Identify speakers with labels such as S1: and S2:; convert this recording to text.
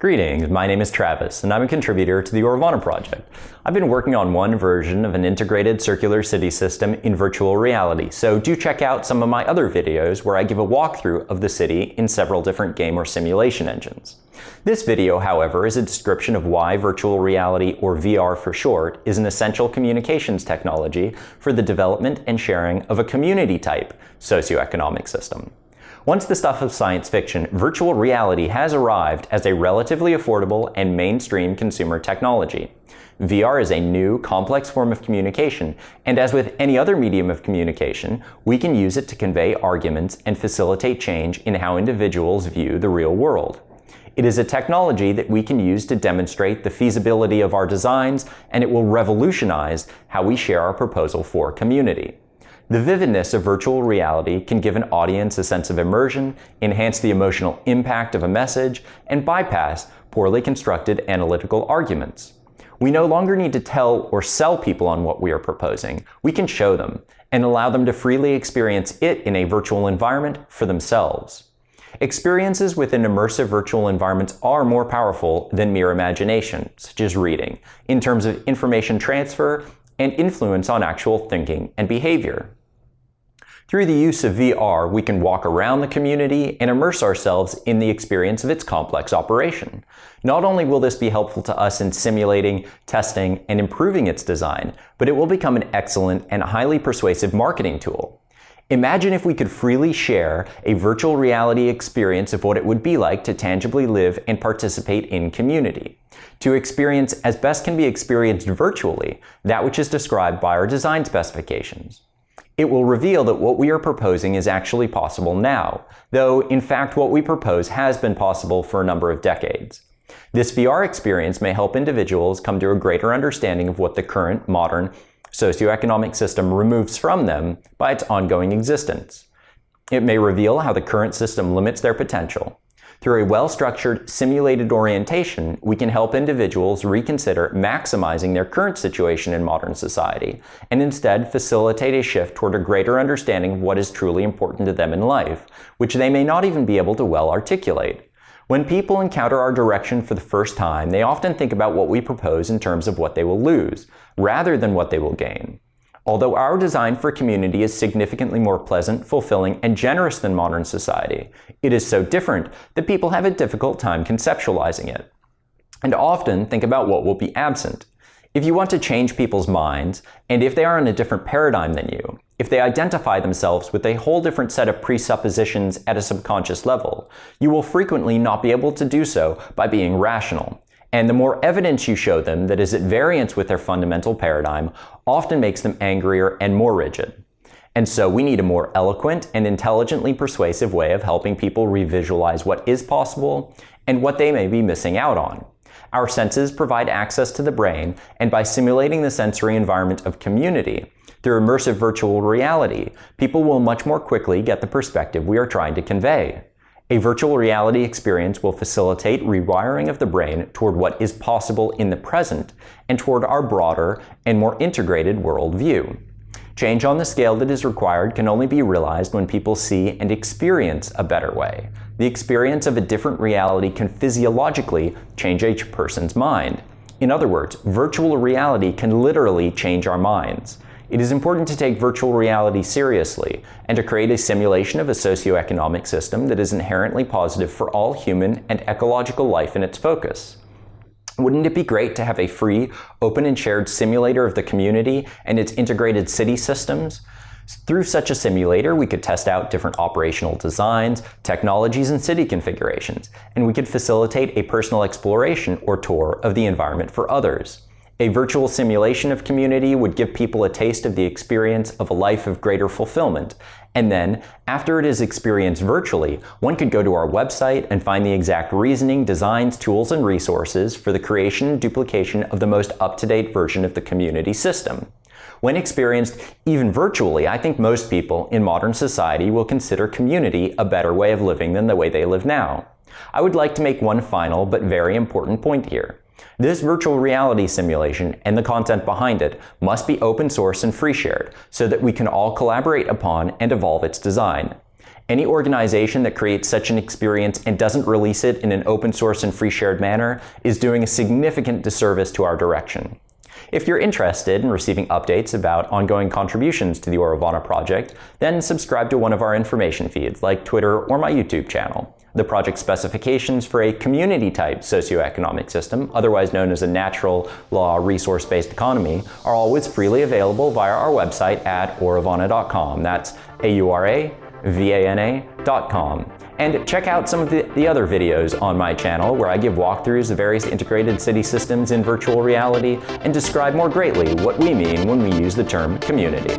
S1: Greetings, my name is Travis, and I'm a contributor to the Auravana project. I've been working on one version of an integrated circular city system in virtual reality, so do check out some of my other videos where I give a walkthrough of the city in several different game or simulation engines. This video, however, is a description of why virtual reality, or VR for short, is an essential communications technology for the development and sharing of a community-type socioeconomic system. Once the stuff of science fiction, virtual reality has arrived as a relatively affordable and mainstream consumer technology. VR is a new, complex form of communication, and as with any other medium of communication, we can use it to convey arguments and facilitate change in how individuals view the real world. It is a technology that we can use to demonstrate the feasibility of our designs, and it will revolutionize how we share our proposal for community. The vividness of virtual reality can give an audience a sense of immersion, enhance the emotional impact of a message, and bypass poorly constructed analytical arguments. We no longer need to tell or sell people on what we are proposing. We can show them and allow them to freely experience it in a virtual environment for themselves. Experiences within immersive virtual environments are more powerful than mere imagination, such as reading, in terms of information transfer and influence on actual thinking and behavior. Through the use of VR, we can walk around the community and immerse ourselves in the experience of its complex operation. Not only will this be helpful to us in simulating, testing, and improving its design, but it will become an excellent and highly persuasive marketing tool. Imagine if we could freely share a virtual reality experience of what it would be like to tangibly live and participate in community. To experience as best can be experienced virtually, that which is described by our design specifications. It will reveal that what we are proposing is actually possible now, though in fact what we propose has been possible for a number of decades. This VR experience may help individuals come to a greater understanding of what the current, modern, socioeconomic system removes from them by its ongoing existence. It may reveal how the current system limits their potential. Through a well-structured, simulated orientation, we can help individuals reconsider maximizing their current situation in modern society, and instead facilitate a shift toward a greater understanding of what is truly important to them in life, which they may not even be able to well articulate. When people encounter our direction for the first time, they often think about what we propose in terms of what they will lose, rather than what they will gain. Although our design for community is significantly more pleasant, fulfilling, and generous than modern society, it is so different that people have a difficult time conceptualizing it, and often think about what will be absent. If you want to change people's minds, and if they are in a different paradigm than you, if they identify themselves with a whole different set of presuppositions at a subconscious level, you will frequently not be able to do so by being rational. And the more evidence you show them that is at variance with their fundamental paradigm often makes them angrier and more rigid. And so we need a more eloquent and intelligently persuasive way of helping people revisualize what is possible and what they may be missing out on. Our senses provide access to the brain, and by simulating the sensory environment of community, through immersive virtual reality, people will much more quickly get the perspective we are trying to convey. A virtual reality experience will facilitate rewiring of the brain toward what is possible in the present and toward our broader and more integrated worldview. Change on the scale that is required can only be realized when people see and experience a better way. The experience of a different reality can physiologically change a person's mind. In other words, virtual reality can literally change our minds. It is important to take virtual reality seriously and to create a simulation of a socioeconomic system that is inherently positive for all human and ecological life in its focus. Wouldn't it be great to have a free, open and shared simulator of the community and its integrated city systems? Through such a simulator, we could test out different operational designs, technologies, and city configurations, and we could facilitate a personal exploration or tour of the environment for others. A virtual simulation of community would give people a taste of the experience of a life of greater fulfillment. And then, after it is experienced virtually, one could go to our website and find the exact reasoning, designs, tools, and resources for the creation and duplication of the most up-to-date version of the community system. When experienced even virtually, I think most people in modern society will consider community a better way of living than the way they live now. I would like to make one final but very important point here. This virtual reality simulation and the content behind it must be open source and free shared so that we can all collaborate upon and evolve its design. Any organization that creates such an experience and doesn't release it in an open source and free shared manner is doing a significant disservice to our direction. If you're interested in receiving updates about ongoing contributions to the Auravana project, then subscribe to one of our information feeds like Twitter or my YouTube channel. The project specifications for a community-type socioeconomic system, otherwise known as a natural law resource-based economy, are always freely available via our website at auravana.com. That's A-U-R-A-V-A-N-A.com. And check out some of the, the, other videos on my channel where I give walkthroughs of various integrated city systems in virtual reality and describe more greatly what we mean when we use the term community.